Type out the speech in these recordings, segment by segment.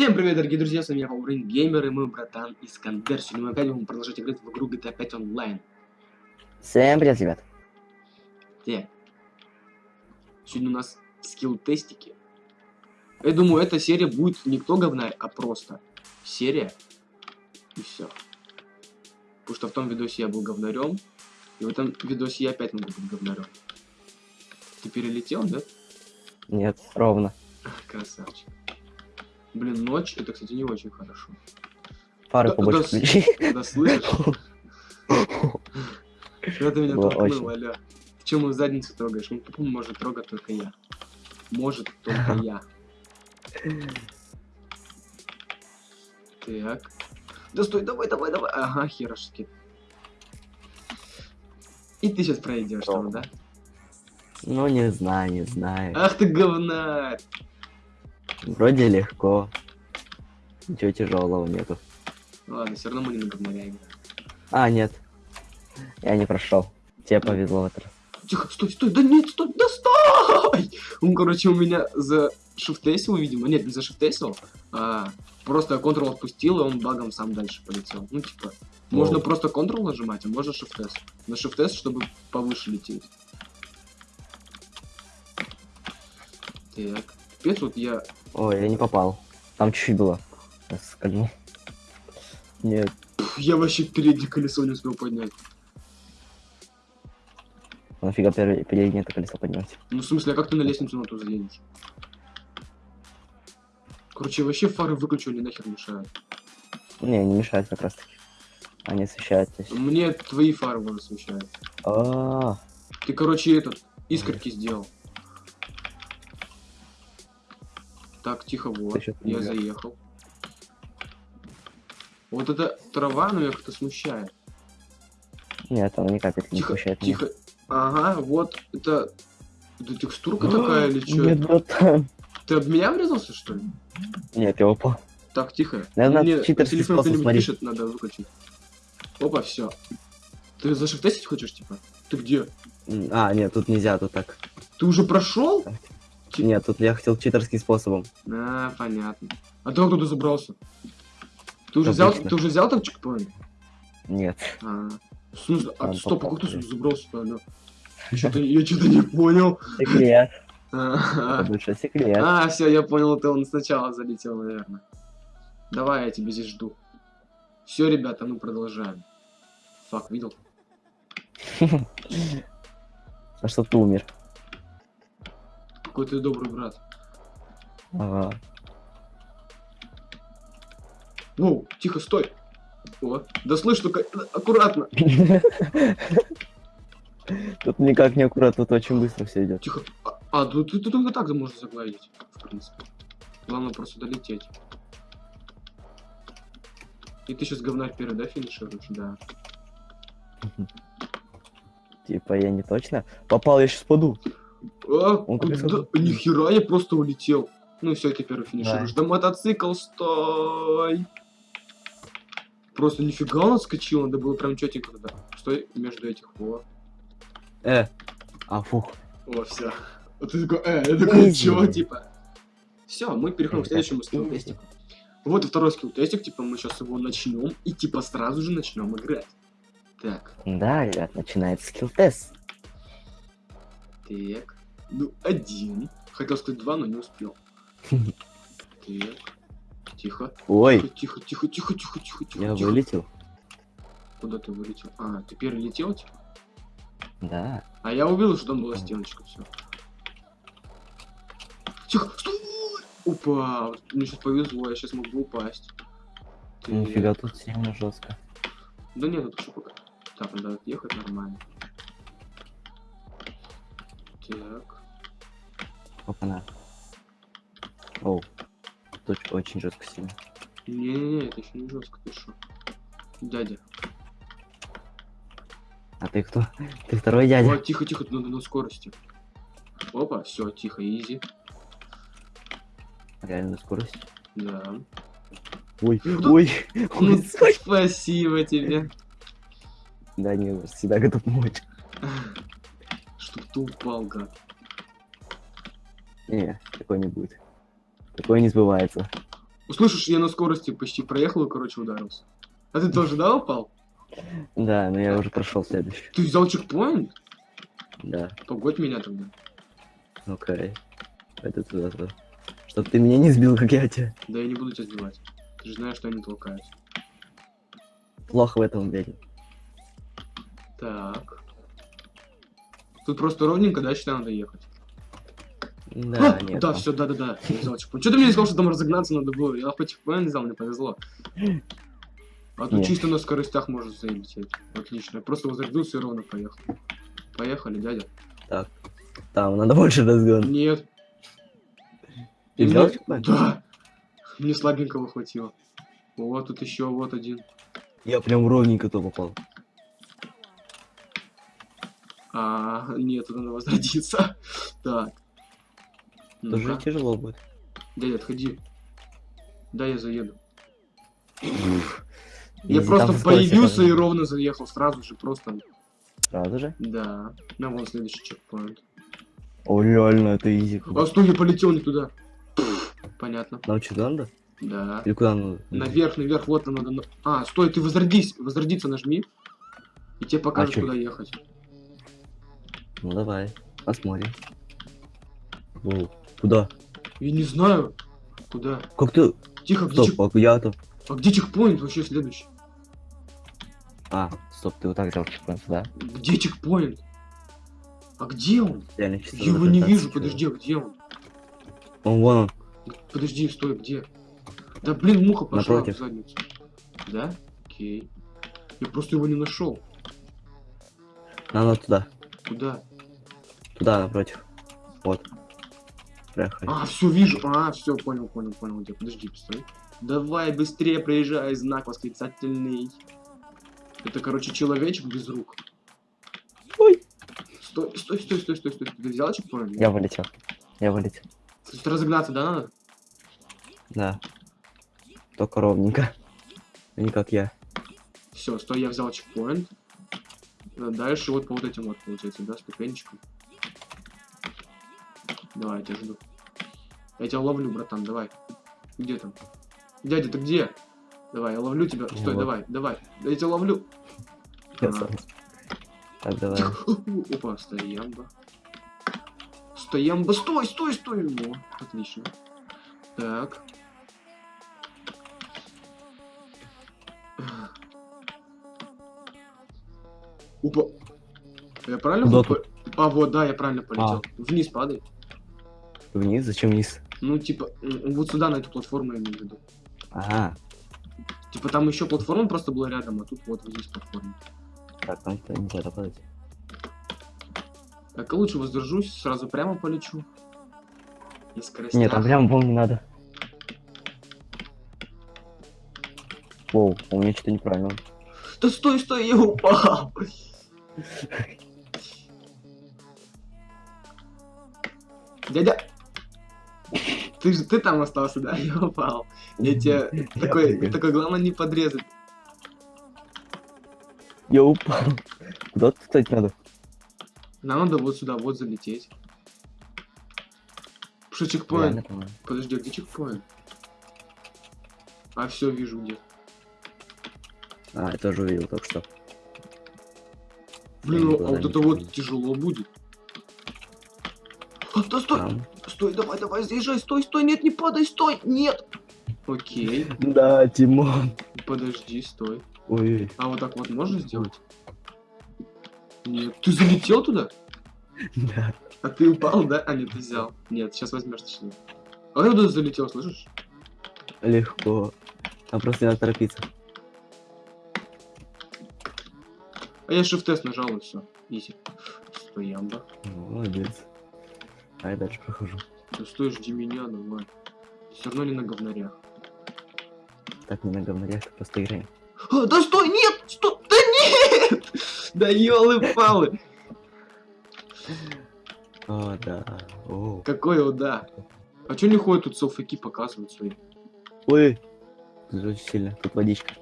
Всем привет, дорогие друзья, с вами я, Паурин Геймер, и мой братан Искандер. Сегодня мы опять будем продолжать играть в игру GTA 5 онлайн. Всем привет, ребят. Где? Сегодня у нас скилл-тестики. Я думаю, эта серия будет не кто говна, а просто серия. И все. Потому что в том видосе я был говнарем, и в этом видосе я опять могу быть говнарем. Ты перелетел, да? Нет, ровно. Красавчик. Блин, ночь, это, кстати, не очень хорошо. Фары Да- побольше да включи. Да слышишь? Что ты меня толкнул, аля? Ты чё мою задницу трогаешь? Ну, тупо может трогать только я. Может только я. Так. Да стой, давай, давай, давай. Ага, херашки. И ты сейчас пройдешь там, да? Ну, не знаю, не знаю. Ах ты говнарь! Вроде легко. Ничего тяжелого нету. Ладно, все равно мы не играем. А, нет. Я не прошел. Тебе повезло в этот раз. Тихо, стой, стой, да нет, стой, да стой! Он, короче, у меня за шифтесил, видимо, нет, не за шифтесил, а просто контрол отпустил, и он багом сам дальше полетел. Ну, типа, можно Воу. просто контрол нажимать, а можно шифтес. На шифтес, чтобы повыше лететь. Так, теперь вот я... Ой, я не попал. Там чуть-чуть было. Скользнул. Нет. Я вообще переднее колесо не успел поднять. Нафига пере- переднее это колесо поднимать? Ну, в смысле, а как ты на лестницу на ту заедешь? Короче, вообще фары выключу, они нахер мешают. Не, не мешает как раз таки. Они освещают здесь. Мне твои фары вон освещают. А, Ты, короче, этот, искорки сделал. Так, тихо, вот. Я заехал. Вот эта трава, ну, меня как-то смущает. нет, она ни капельки не Тихо, смущает меня. тихо. Ага, вот это... Это текстурка такая или что? Нет, братан. Ты об меня врезался, что ли? Нет, я упал. Так, тихо. Наверное, Мне телефон кто-нибудь пишет, надо выключить. Опа, все. Ты зашифтестить хочешь, типа? Ты где? А, нет, тут нельзя, тут так. Ты уже прошел? Чи- Нет, тут я хотел читерским способом. А, понятно. А ты откуда забрался? Ты уже взял, Обычно. ты уже взял там чекпоинт? Нет. А, в смысле? А, стоп, а как ты забрался-то, алё? Я что-то не понял. Секрет. А, большой секрет. а, все, я понял, ты он сначала залетел, наверное. Давай, я тебя здесь жду. Все, ребята, ну продолжаем. Фак, видел? А что ты умер? Какой ты добрый брат. Ага. Воу, тихо, стой. О, да слышь, только аккуратно. Тут никак не аккуратно, тут очень быстро все идет. Тихо. А, а ты, только так можно загладить, в принципе. Главное просто долететь. И ты сейчас говна вперед, да, финишируешь? Да. Типа я не точно. Попал, я сейчас паду. А, Он куда? Нихера, я просто улетел. Ну все, теперь финишируешь. Да мотоцикл, стой! Просто нифига он отскочил, надо было прям четенько туда. Стой между этих. О, Э. А, фух. о, все. А ты такой, э, я такой, чё, типа? Все, мы переходим к следующему скилл-тестику. Вот и второй скилл-тестик, типа мы сейчас его начнем и типа сразу же начнем играть. Так, Да, ребят, начинается скилл-тест. Так. Ну, один. Хотел сказать два, но не успел. Так. Тихо. Ой, Тихо, тихо, тихо, тихо, тихо, тихо. я тихо. вылетел. Куда ты вылетел? А, ты перелетел, типа? Да. А я увидел, что там была стеночка, все. Тихо, стой! Упа! Вот Мне сейчас повезло, я сейчас мог бы упасть. Нифига, тут сильно жестко. Да нет, это что пока. Так, надо отъехать нормально. Так. Опа-на. Оу. Тут очень жестко сильно. Не-не-не, это еще не жестко, ты что? Дядя. А ты кто? Ты второй дядя? О, тихо, тихо, надо на скорости. Опа, все, тихо, изи. Реально скорость. Да. Ой, Да- ой, Ну, ой, спасибо тебе. Да не, всегда готов помочь. Чтоб ты упал, гад. Не, такой не будет. Такое не сбывается. Слышишь, я на скорости почти проехал и, короче, ударился. А ты тоже, да, упал? Да, но я уже прошел следующий. Ты взял чекпоинт? Да, Погодь меня тогда. окей. Это туда, туда. Чтоб ты меня не сбил, как я тебя. Да я не буду тебя сбивать. Ты же знаешь, что они толкаются. Плохо в этом уверен. Так. Тут просто ровненько, да, считай, надо ехать. Да, А, нет. да, все, да, да, да. Что ты мне не сказал, что там разогнаться надо было? Я по чекпоинт взял, мне повезло. А тут Нет. чисто на скоростях можно залететь. Отлично. Я просто возродился и ровно поехал. Поехали, дядя. Там надо больше разгон. Нет. Ты взял мне- чекпоинт? Да. Мне слабенького хватило. Вот тут еще вот один. Я прям ровненько то попал. А, нет, надо возродиться. Так. Тоже тяжело будет. Дядя, отходи. Да, я заеду. Я просто появился и ровно заехал. Сразу же, просто. Сразу же? Да. На вон следующий чекпоинт. О, реально, это изи. А стой, я полетел не туда. Понятно. Научиться надо? Да. Или куда надо? Наверх, наверх, вот нам надо. на- А, стой, ты возродись. Возродиться нажми. И тебе покажут, чё? куда ехать. Ну давай, посмотрим. Воу, Куда? Я не знаю. Куда? Как ты? Тихо, где, чек... Стоп, а я там. а где чекпоинт вообще следующий? А, стоп, ты вот так взял чекпоинт, да? Где чекпоинт? А где он? Реально Я его не вижу, чё. подожди, а где он? Он вон он. Подожди, стой, где? Да блин, муха пошла Напротив. в задницу. Да? Окей. Я просто его не нашел. Надо туда. Куда? Туда, напротив. Вот. Проехали. А, все вижу. А, все, понял, понял, понял. Где? Подожди, постой. Давай быстрее проезжай, знак восклицательный. Это, короче, человечек без рук. Ой. Стой, стой, стой, стой, стой, стой. Ты взял чекпоинт? Я вылетел. Я вылетел. Тут разогнаться, да, надо? Да. Только ровненько. А Не как я. Все, стой, я взял чекпоинт. Дальше вот по вот этим вот, получается, да, ступенечкам. Давай, я тебя жду. Я тебя ловлю, братан, давай. Где там? Дядя, ты где? Давай, я ловлю тебя. Стой, Вот. давай, давай. Я тебя ловлю. Я А. сам. Так, давай. Опа, стоямба. Стоямба, стой, стой, стой. Во, отлично. Так. Опа. Я правильно по- А, вот, да, я правильно полетел. Вниз падай. Вниз? Зачем вниз? Ну, типа, вот сюда, на эту платформу я имею в виду. Ага. Типа, там еще платформа просто была рядом, а тут вот здесь платформа. Так, там то нельзя допадать. Так, лучше воздержусь, сразу прямо полечу. И скоростях. Нет, там прям пол не надо. Воу, у меня что-то неправильно. Да стой, стой, я упал. Дядя, ты же ты там остался, да? Я упал. Я тебе такой, такой, главное не подрезать. Я упал. Куда кстати надо? Нам надо вот сюда, вот залететь. Что чекпоинт? Подожди, а где чекпоинт? А все вижу где. А, я тоже увидел только что. Блин, Я а вот это вот тяжело будет. А, да стой, Там. Стой, давай, давай, заезжай, стой, стой, нет, не падай, стой, нет. Окей, Да, Тимон. подожди, стой. Ой, А вот так вот можно сделать? Нет. Ты залетел туда? да. А ты упал, да? А, нет, ты взял. Нет, сейчас возьмешь точнее. А я туда залетел, слышишь? Легко. Там просто надо торопиться. А я shift нажал и все. Изи. Стоямба. Молодец. А я дальше прохожу. Ну стой, жди меня, давай. Все равно не на говнарях. Так, не на говнарях, так просто играем. А, да стой, нет! Стой! Да нет! Да елы-палы! О, да. О. Какой о, да. А чё не ходят тут селфики показывают свои? Ой. Очень сильно. Тут водичка.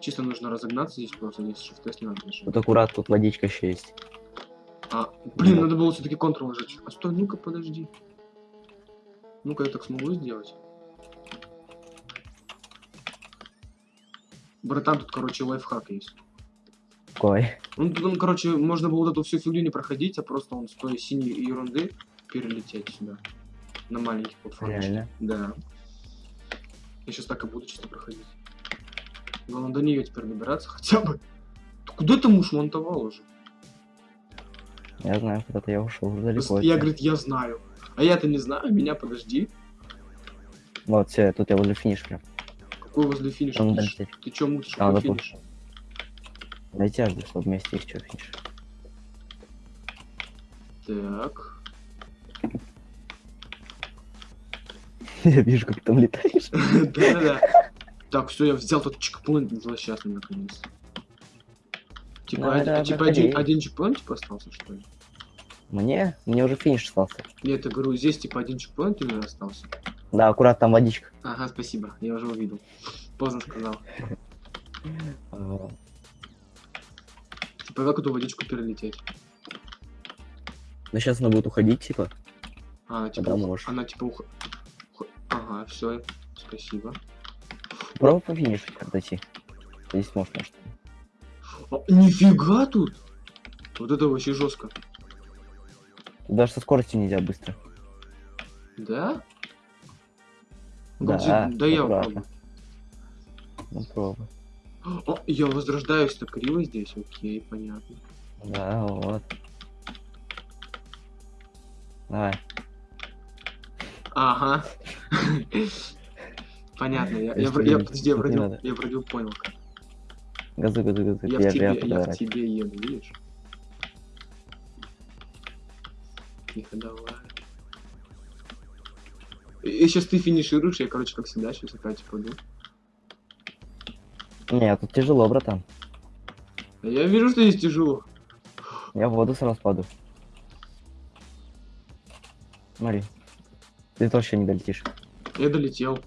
Чисто нужно разогнаться здесь просто, здесь shift не надо нажимать. Вот аккурат, тут водичка еще есть. А, блин, Вот. надо было все-таки контрол нажать. А стой, ну-ка, подожди. Ну-ка, я так смогу сделать. Братан, тут, короче, лайфхак есть. Какой? Ну, тут, он, короче, можно было вот эту всю фигню не проходить, а просто он с той синей ерунды перелететь сюда. На маленький платформе. Реально? Да. Я сейчас так и буду чисто проходить. Главное до нее теперь добираться хотя бы. Ты куда ты муж монтовал уже? Я знаю, куда-то я ушел далеко. я, говорит, я знаю. А я-то не знаю, меня подожди. Вот, все, тут я возле финиша прям. Какой возле финиша? Там Ты, ч- ты чё мутишь? А, Какой финиш? Аж, чтобы вместе их что финиш. Так. Я вижу, как ты там летаешь. Да-да-да. Так, все, я взял тот чекпоинт злосчастный наконец. Типа, Давай, один, давай, типа один, один чекпоинт типа остался, что ли? Мне? Мне уже финиш остался. Нет, я говорю, здесь типа один чекпоинт именно остался. Да, аккуратно, там водичка. Ага, спасибо, я уже увидел. Поздно сказал. Типа, как эту водичку перелететь? Ну сейчас она будет уходить, типа. А, типа, Да, она типа ух... ух- Ага, все, спасибо. Попробуй по финишу дойти. Здесь можешь, может. А, нифига тут! Вот это вообще жестко. Даже со скоростью нельзя быстро. Да? Да, Где- да я попробую. Ну пробуй. О, я возрождаюсь так криво здесь, окей, понятно. Да, вот. Давай. Ага. Понятно, я, я, Я я, подожди, я вроде, я вроде понял. как. Газуй, газуй, газуй. Я, в Я, тебе, я я в тебе еду, видишь? Тихо, давай. И сейчас ты финишируешь, я, короче, как всегда, сейчас опять упаду. Не, тут тяжело, братан. А Я вижу, что здесь тяжело. Я в воду сразу паду. Смотри. Ты тоже еще не долетишь. Я долетел.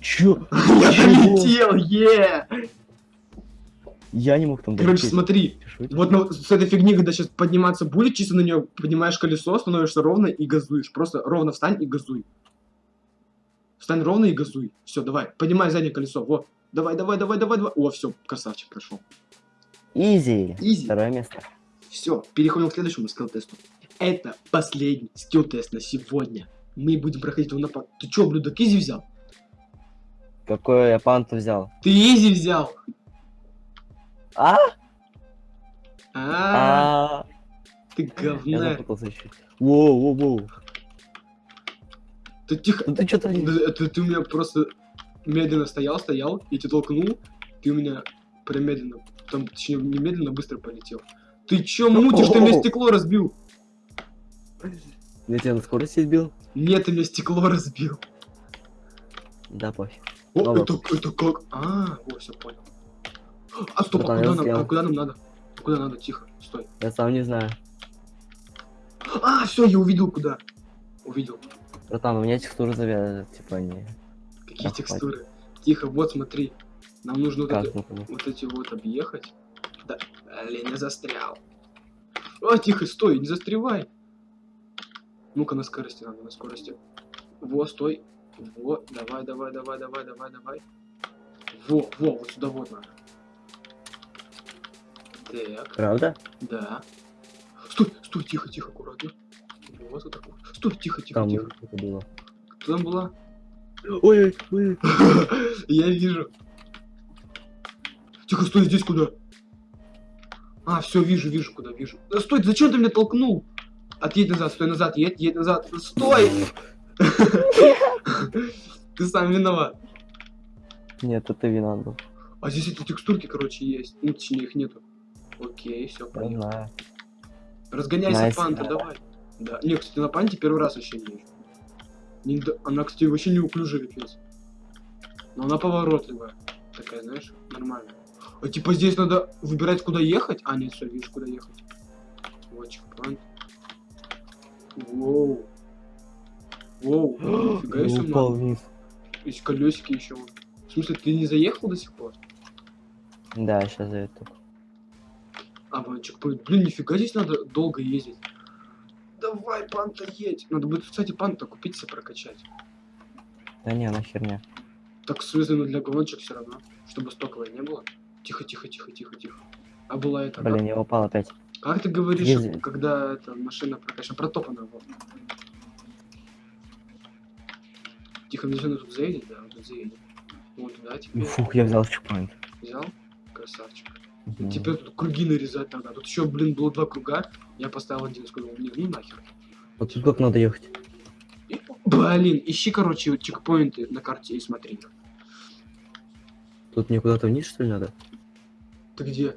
Чё? Я долетел, е! Я не мог там Короче, долететь. смотри, вот на- с этой фигни, когда сейчас подниматься будет, чисто на нее поднимаешь колесо, становишься ровно и газуешь. Просто ровно встань и газуй. Встань ровно и газуй. Все, давай, поднимай заднее колесо. Вот. Давай, давай, давай, давай, давай. О, все, красавчик прошел. Изи. Изи. Второе место. Все, переходим к следующему скилл-тесту. Это последний скилл-тест на сегодня. Мы будем проходить его на. Ты чё, блюдок, изи взял? Какой я панту взял? Ты изи взял? А? А, А, ты я говна. запутался еще. Воу, воу, воу. Ты тихо. Ну ты что творишь? Да, Это ты у меня просто медленно стоял, стоял, и тебя толкнул, ты у меня прям медленно, там, точнее, не медленно, быстро полетел. Ты чё мутишь, ты мне стекло разбил? Я тебя на скорости сбил? Нет, ты мне стекло разбил. Да, пофиг. О, Ну это, это как? А, о, все понял. А, стоп, а куда нам, а куда нам надо? Куда надо? Тихо, стой. Я сам не знаю. А, все, я увидел куда. Увидел. Братан, у меня текстуры завязаны, типа они... Какие хватит. текстуры. Тихо, вот смотри. Нам нужно вот, Как, это- ну. вот эти вот объехать. Да, блин, я застрял. О, тихо, стой, не застревай. Ну-ка, на скорости надо, на скорости. Во, стой. Во, давай, давай, давай, давай, давай, давай. Во, во, вот сюда вот надо. Так, Правда? да. Стой, стой, тихо, тихо, аккуратно. Вот, вот так вот. Стой, тихо, тихо, Там тихо. это было. Кто там была? Ой, ой, Я вижу. Тихо, стой, здесь куда? А, все, вижу, вижу, куда, вижу. Да стой, зачем ты меня толкнул? Отъедь назад, стой назад, едь, едь назад. Стой! Ты сам виноват. Нет, это вина был. А здесь эти текстурки, короче, есть. Ну, точнее, их нету. Окей, все, знаю. Разгоняйся, панта, да. давай. Да. Не, кстати, на панте первый раз вообще не вижу. Она, кстати, вообще неуклюжая, пипец. Но она поворотливая. Такая, знаешь, нормальная. А типа здесь надо выбирать, куда ехать? А, нет, все, видишь, куда ехать. Вот чекпоинт. Воу. Воу, нифига себе, упал вниз. Есть колесики еще. В смысле, ты не заехал до сих пор? Да, сейчас за это. А, чекпоинт. Блин, нифига здесь надо долго ездить. Давай, панта, едь. Надо будет, кстати, панта купить себе прокачать. Да не, она херня. Так связано для гоночек все равно, чтобы стоковой не было. Тихо, тихо, тихо, тихо, тихо. А была это... Блин, я упал опять. Как, как ты говоришь, Езди. когда эта машина прокачана? Протопана вот. Тихо, мне нужно тут заедет, да, тут заедет. Вот туда теперь. Фух, я взял чекпоинт. Взял? Красавчик. Мгм. Теперь тут круги нарезать надо. Тут еще, блин, было два круга. Я поставил один, сказал, не, ну нахер. Вот тут как надо ехать. И- блин, ищи, короче, вот чекпоинты на карте и смотри. Тут мне куда-то вниз, что ли, надо? Ты где?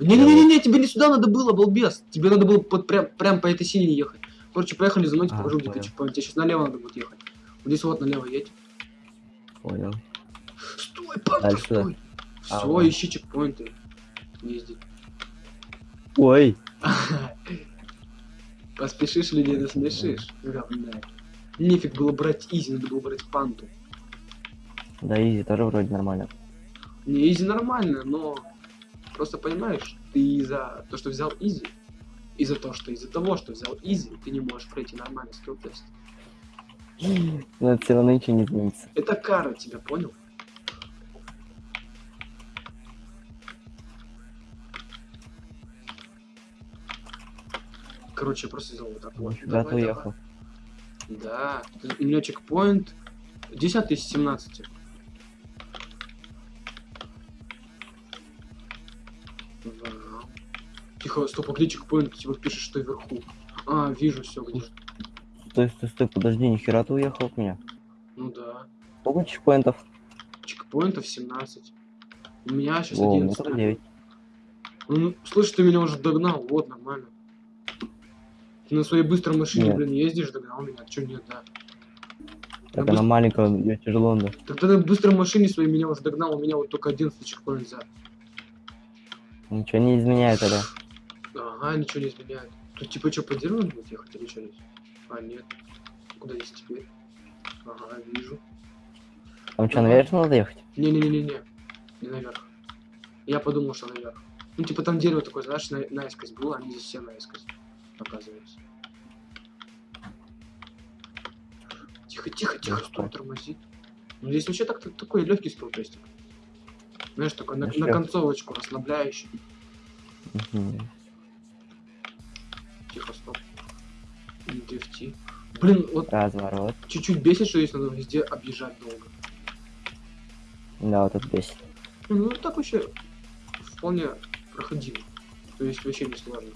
Не-не-не, тебе не сюда надо было, балбес. Тебе надо было под, прям, прям по этой синей ехать. Короче, поехали за мной, А, покажу, где ты чекпоинт. Тебе сейчас налево надо будет ехать. Здесь вот налево едь. Понял. Стой, папа, Дальше стой. А, Все, вот. ищи чекпоинты. Езди. Ой, Поспешишь, людей насмешишь. Говна. Нефиг было брать Issi, надо было брать панту. да Issi тоже вроде нормально. Не, Issi нормально, но просто понимаешь, ты из-за то, что взял Issi, из-за того, что из-за того, что взял Issi, ты не можешь пройти нормальный skill test. Но это все равно ничего не изменится. Это кара тебя, понял? Короче, я просто сделал вот так вот. Да, ты уехал. Да. У меня чекпоинт 10 из 17. Вау. Тихо, стоп, а где чекпоинт? Типа пишешь, что вверху. А, вижу все где. Стой, стой, стой, подожди, нихера ты уехал от меня. Ну да. Сколько чекпоинтов? Чекпоинтов 17. У меня сейчас О, у меня 11. только 9. Ну, слышь, ты меня уже догнал, вот, нормально. Ты на своей быстрой машине, Нет. блин, ездишь, догнал меня, чё нет, да. Так На она маленькая, ее тяжело надо. Так ты на быстрой машине своей меня уже догнал, у меня вот только 11 чекпоинт за. Ничего не изменяет это. Ага, ничего не изменяет. Тут типа что, по дереву будет ехать или что здесь? А, нет. Куда здесь теперь? Ага, вижу. Там что, наверх надо ехать? Не-не-не-не-не. Не наверх. Я подумал, что наверх. Ну, типа там дерево такое, знаешь, на, наискось было, они здесь все наискось, оказывается. Тихо, тихо, тихо, Ну что? тормозит. Ну, здесь вообще так такой легкий спилтестик. Знаешь, такой на, на концовочку расслабляющий. Мгм. Тихо, стоп. Дрифти. Блин, вот Разворот. чуть-чуть бесит, что здесь надо везде объезжать долго. Да, вот это бесит. Ну, так вообще вполне проходимо. То есть вообще не сложно.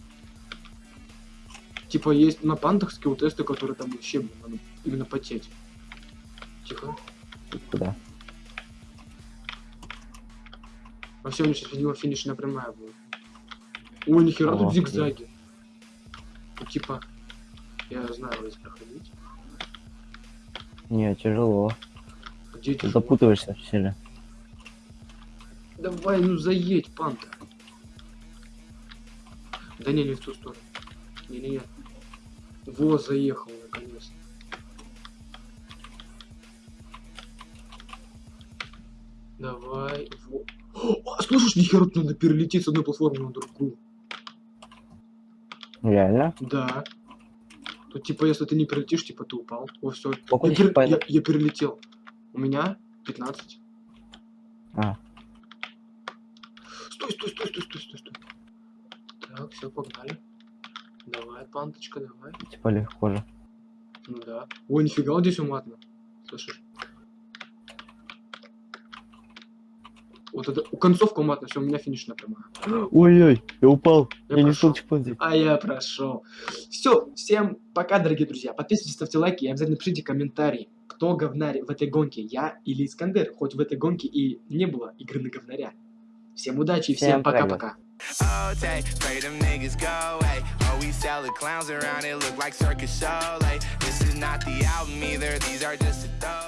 Типа есть на пантах скилл тесты, которые там вообще блин, надо именно потеть. Тихо. Куда? Во всем сейчас, видимо, финишная прямая будет. Ой, нихера О, тут блин. зигзаги. Ну, типа, я знаю, здесь проходить. Не, тяжело. Где Ты запутываешься сильно. Давай, ну заедь, панта. Да не, не в ту сторону. Не-не-не. Во, заехал наконец. Давай. Во. О, слышишь, нихера надо перелететь с одной платформы на другую. Реально? Да. Тут типа, если ты не перелетишь, типа ты упал. О, все. Я, пер- я- я перелетел. У меня 15. А, Стой, стой, стой, стой, стой, стой, стой. Так, все, погнали. Давай, панточка, давай. типа легко же. Ну да. Ой, нифига, вот здесь уматно. Слышишь? Вот это, у концовка уматно, все, у меня финишная прямая. Ой-ой, я упал. Я Я, не чекпоинт взять. А я прошел. Все, всем пока, дорогие друзья. Подписывайтесь, ставьте лайки и обязательно пишите комментарии, кто говнарь в этой гонке, я или Искандер. Хоть в этой гонке и не было игры на говнаря. Всем удачи и всем Всем пока, пока-пока. Oh, take, pray them niggas go away. Oh, we sell the clowns around it, look like circus. Like, this is not the album either, these are just a throw.